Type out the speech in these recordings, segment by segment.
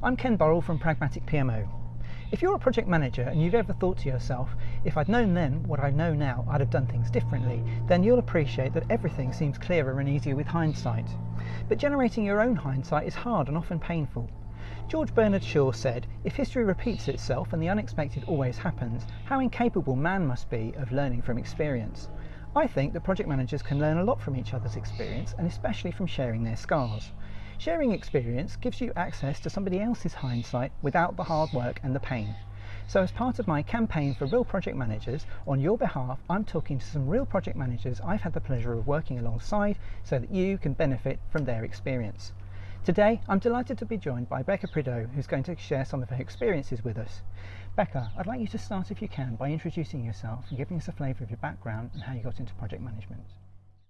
I'm Ken Burrell from Pragmatic PMO. If you're a project manager and you've ever thought to yourself, if I'd known then what I know now, I'd have done things differently, then you'll appreciate that everything seems clearer and easier with hindsight. But generating your own hindsight is hard and often painful. George Bernard Shaw said, If history repeats itself and the unexpected always happens, how incapable man must be of learning from experience. I think that project managers can learn a lot from each other's experience and especially from sharing their scars. Sharing experience gives you access to somebody else's hindsight without the hard work and the pain. So, as part of my campaign for real project managers, on your behalf, I'm talking to some real project managers I've had the pleasure of working alongside so that you can benefit from their experience. Today, I'm delighted to be joined by Becca Prideaux, who's going to share some of her experiences with us. Becca, I'd like you to start, if you can, by introducing yourself and giving us a flavour of your background and how you got into project management.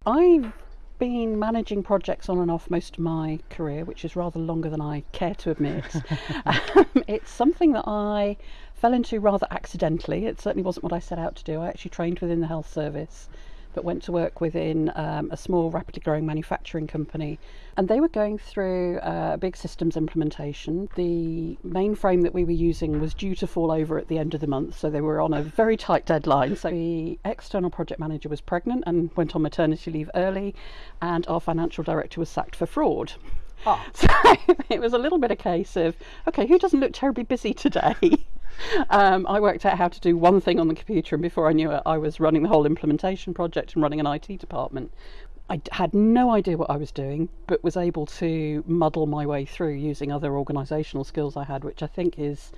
I've been managing projects on and off most of my career, which is rather longer than I care to admit. um, it's something that I fell into rather accidentally. It certainly wasn't what I set out to do. I actually trained within the health service but went to work within um, a small, rapidly growing manufacturing company. And they were going through uh, a big systems implementation. The mainframe that we were using was due to fall over at the end of the month, so they were on a very tight deadline. So the external project manager was pregnant and went on maternity leave early, and our financial director was sacked for fraud. Oh. So it was a little bit a case of, okay, who doesn't look terribly busy today? um, I worked out how to do one thing on the computer, and before I knew it, I was running the whole implementation project and running an IT department. I had no idea what I was doing, but was able to muddle my way through using other organisational skills I had, which I think is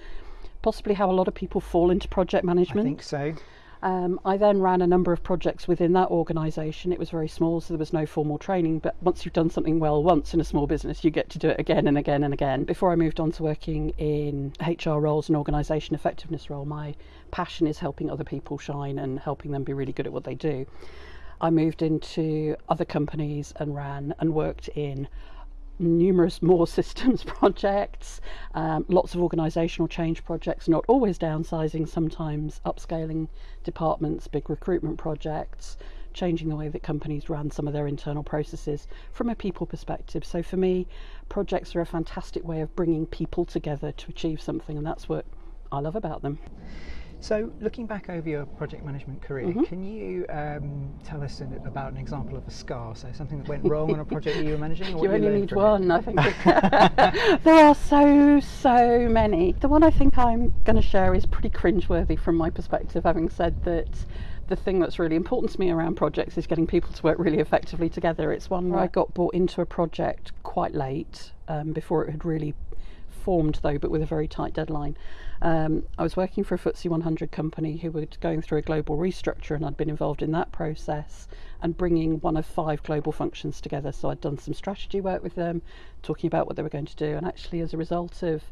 possibly how a lot of people fall into project management. I think so. Um, I then ran a number of projects within that organisation. It was very small, so there was no formal training. But once you've done something well once in a small business, you get to do it again and again and again. Before I moved on to working in HR roles and organisation effectiveness role, my passion is helping other people shine and helping them be really good at what they do. I moved into other companies and ran and worked in numerous more systems projects, um, lots of organisational change projects, not always downsizing, sometimes upscaling departments, big recruitment projects, changing the way that companies run some of their internal processes from a people perspective. So for me, projects are a fantastic way of bringing people together to achieve something, and that's what I love about them. So, looking back over your project management career, mm-hmm. can you um, tell us an, about an example of a scar? So, something that went wrong on a project that you were managing? Or you only need one, it? I think. there are so, so many. The one I think I'm going to share is pretty cringeworthy from my perspective, having said that the thing that's really important to me around projects is getting people to work really effectively together. It's one where I got brought into a project quite late um, before it had really formed though, but with a very tight deadline. Um, I was working for a FTSE 100 company who were going through a global restructure, and I'd been involved in that process and bringing one of five global functions together. So I'd done some strategy work with them, talking about what they were going to do, and actually, as a result of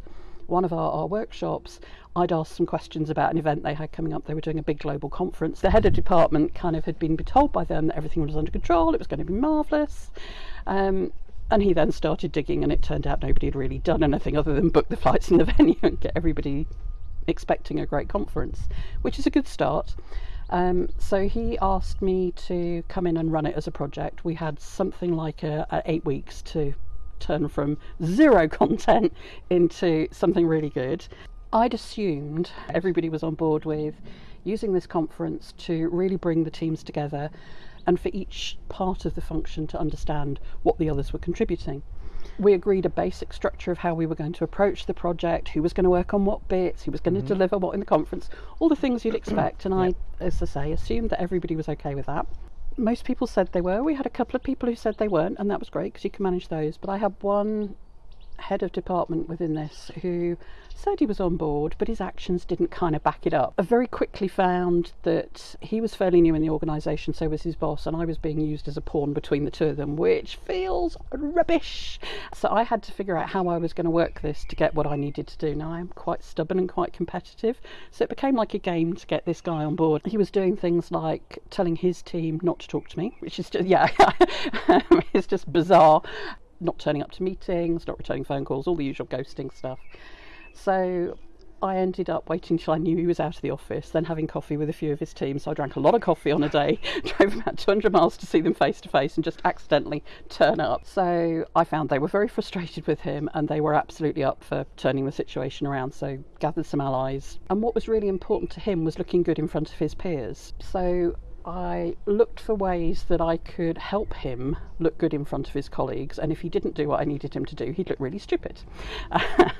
one of our, our, workshops, I'd asked some questions about an event they had coming up. They were doing a big global conference. The head of department kind of had been told by them that everything was under control, it was going to be marvellous. Um, and he then started digging, and it turned out nobody had really done anything other than book the flights and the venue and get everybody expecting a great conference, which is a good start. Um, so he asked me to come in and run it as a project. We had something like a, a eight weeks to turn from zero content into something really good. I'd assumed everybody was on board with using this conference to really bring the teams together and for each part of the function to understand what the others were contributing. We agreed a basic structure of how we were going to approach the project, who was going to work on what bits, who was going mm-hmm. to deliver what in the conference, all the things you'd expect. And I, as I say, assumed that everybody was okay with that. Most people said they were. We had a couple of people who said they weren't, and that was great because you can manage those. But I had one head of department within this who said he was on board, but his actions didn't kind of back it up. I very quickly found that he was fairly new in the organisation, so was his boss, and I was being used as a pawn between the two of them, which feels rubbish. So I had to figure out how I was going to work this to get what I needed to do. Now I'm quite stubborn and quite competitive, so it became like a game to get this guy on board. He was doing things like telling his team not to talk to me, which is just, yeah, it's just bizarre not turning up to meetings, not returning phone calls, all the usual ghosting stuff. So I ended up waiting till I knew he was out of the office, then having coffee with a few of his team. So I drank a lot of coffee on a day, drove about 200 miles to see them face to face, and just accidentally turn up. So I found they were very frustrated with him and they were absolutely up for turning the situation around. So gathered some allies. And what was really important to him was looking good in front of his peers. So I looked for ways that I could help him look good in front of his colleagues, and if he didn't do what I needed him to do, he'd look really stupid.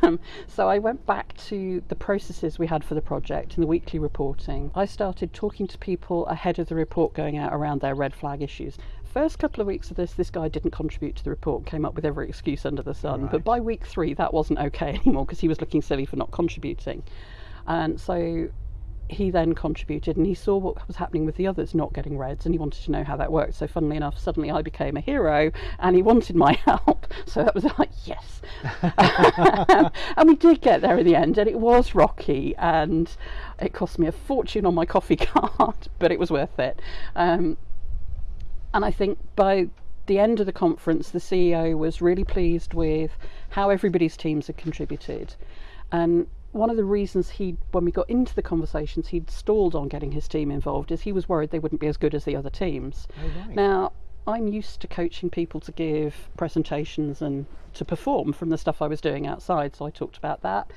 Um, so I went back to the processes we had for the project and the weekly reporting. I started talking to people ahead of the report going out around their red flag issues. First couple of weeks of this, this guy didn't contribute to the report, came up with every excuse under the sun. Right. But by week three, that wasn't okay anymore because he was looking silly for not contributing. And so he then contributed and he saw what was happening with the others not getting reds and he wanted to know how that worked. So, funnily enough, suddenly I became a hero and he wanted my help. So that was like, yes. and we did get there in the end and it was rocky and it cost me a fortune on my coffee card, but it was worth it. Um, and I think by the end of the conference, the CEO was really pleased with how everybody's teams had contributed. And one of the reasons he, when we got into the conversations, he'd stalled on getting his team involved is he was worried they wouldn't be as good as the other teams. Oh, right. Now, I'm used to coaching people to give presentations and to perform from the stuff I was doing outside, so I talked about that.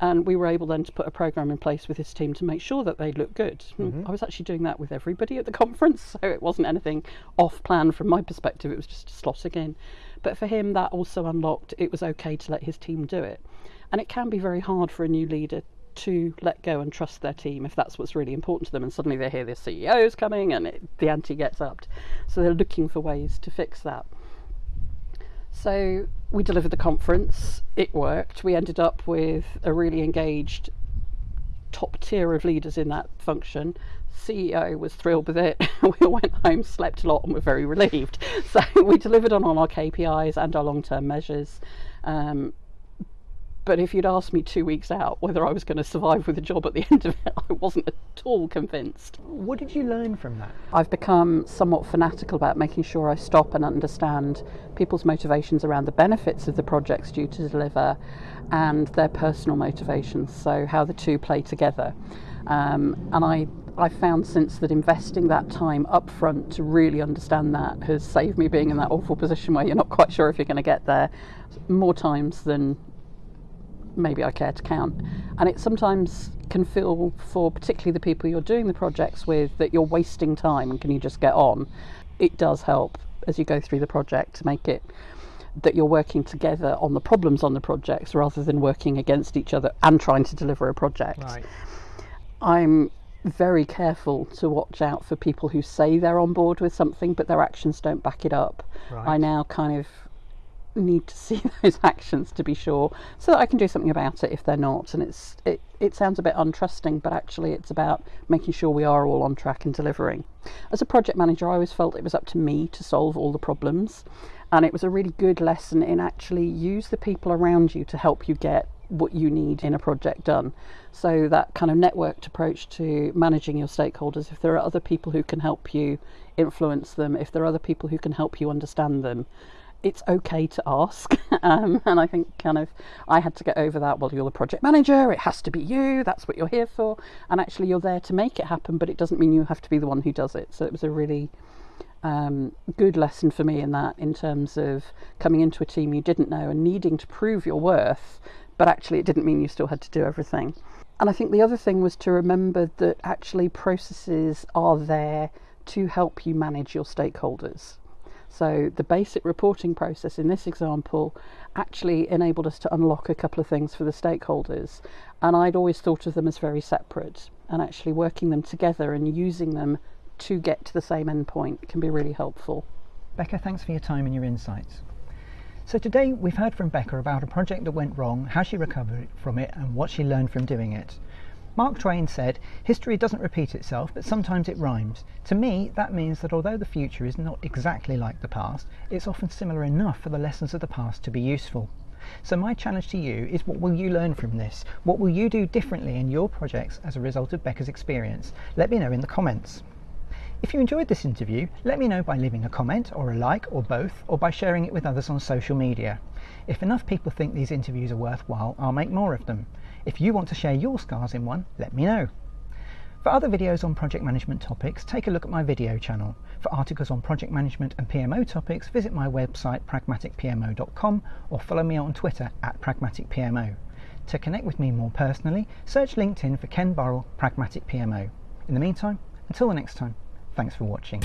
And we were able then to put a program in place with his team to make sure that they looked good. And I was actually doing that with everybody at the conference, so it wasn't anything off plan from my perspective, it was just a slotting in. But for him, that also unlocked it was okay to let his team do it. And it can be very hard for a new leader to let go and trust their team if that's what's really important to them. And suddenly they hear the CEO's coming and it, the ante gets upped. So they're looking for ways to fix that. So we delivered the conference, it worked. We ended up with a really engaged top tier of leaders in that function. CEO was thrilled with it. we all went home, slept a lot, and were very relieved. So we delivered on all our KPIs and our long term measures. Um, but if you'd asked me two weeks out whether I was going to survive with a job at the end of it, I wasn't at all convinced. What did you learn from that? I've become somewhat fanatical about making sure I stop and understand people's motivations around the benefits of the projects due to deliver and their personal motivations, so how the two play together. Um, and I, I found since that investing that time up front to really understand that has saved me being in that awful position where you're not quite sure if you're going to get there more times than maybe I care to count. And it sometimes can feel for particularly the people you're doing the projects with that you're wasting time and can you just get on. It does help as you go through the project to make it that you're working together on the problems on the projects rather than working against each other and trying to deliver a project. Right. I'm very careful to watch out for people who say they're on board with something but their actions don't back it up. Right. I now kind of need to see those actions to be sure so that I can do something about it if they're not. And it's it, it sounds a bit untrusting but actually it's about making sure we are all on track and delivering. As a project manager I always felt it was up to me to solve all the problems and it was a really good lesson in actually use the people around you to help you get what you need in a project done. So that kind of networked approach to managing your stakeholders. If there are other people who can help you influence them if there are other people who can help you understand them it's okay to ask. Um, and I think kind of I had to get over that. Well, you're the project manager, it has to be you, that's what you're here for. And actually, you're there to make it happen, but it doesn't mean you have to be the one who does it. So it was a really um, good lesson for me in that, in terms of coming into a team you didn't know and needing to prove your worth, but actually, it didn't mean you still had to do everything. And I think the other thing was to remember that actually processes are there to help you manage your stakeholders. So the basic reporting process in this example actually enabled us to unlock a couple of things for the stakeholders. And I'd always thought of them as very separate and actually working them together and using them to get to the same endpoint can be really helpful. Becca, thanks for your time and your insights. So today we've heard from Becca about a project that went wrong, how she recovered from it, and what she learned from doing it. Mark Twain said, History doesn't repeat itself, but sometimes it rhymes. To me, that means that although the future is not exactly like the past, it's often similar enough for the lessons of the past to be useful. So, my challenge to you is what will you learn from this? What will you do differently in your projects as a result of Becca's experience? Let me know in the comments. If you enjoyed this interview, let me know by leaving a comment or a like or both, or by sharing it with others on social media. If enough people think these interviews are worthwhile, I'll make more of them. If you want to share your scars in one, let me know. For other videos on project management topics, take a look at my video channel. For articles on project management and PMO topics, visit my website pragmaticpmo.com or follow me on Twitter at pragmaticpmo. To connect with me more personally, search LinkedIn for Ken Burrell Pragmatic PMO. In the meantime, until the next time, thanks for watching.